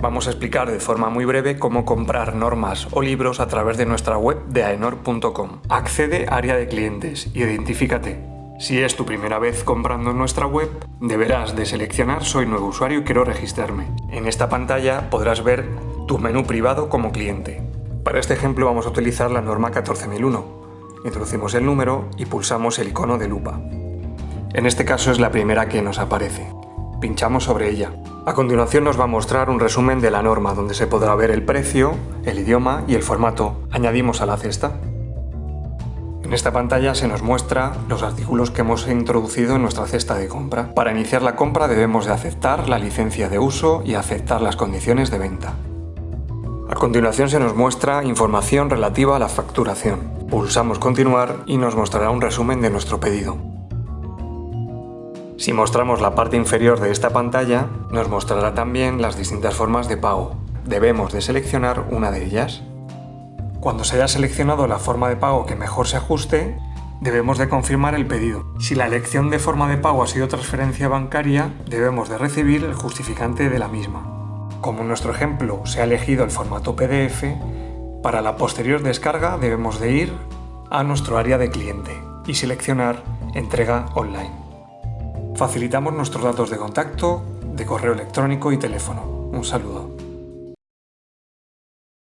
Vamos a explicar de forma muy breve cómo comprar normas o libros a través de nuestra web de aenor.com. Accede área de clientes, identifícate. Si es tu primera vez comprando en nuestra web, deberás de seleccionar Soy nuevo usuario y quiero registrarme. En esta pantalla podrás ver tu menú privado como cliente. Para este ejemplo vamos a utilizar la norma 14001. Introducimos el número y pulsamos el icono de lupa. En este caso es la primera que nos aparece. Pinchamos sobre ella. A continuación nos va a mostrar un resumen de la norma donde se podrá ver el precio, el idioma y el formato. Añadimos a la cesta. En esta pantalla se nos muestra los artículos que hemos introducido en nuestra cesta de compra. Para iniciar la compra debemos de aceptar la licencia de uso y aceptar las condiciones de venta. A continuación se nos muestra información relativa a la facturación. Pulsamos continuar y nos mostrará un resumen de nuestro pedido. Si mostramos la parte inferior de esta pantalla, nos mostrará también las distintas formas de pago. Debemos de seleccionar una de ellas. Cuando se haya seleccionado la forma de pago que mejor se ajuste, debemos de confirmar el pedido. Si la elección de forma de pago ha sido transferencia bancaria, debemos de recibir el justificante de la misma. Como en nuestro ejemplo se ha elegido el formato PDF, para la posterior descarga debemos de ir a nuestro área de cliente y seleccionar Entrega online. Facilitamos nuestros datos de contacto, de correo electrónico y teléfono. Un saludo.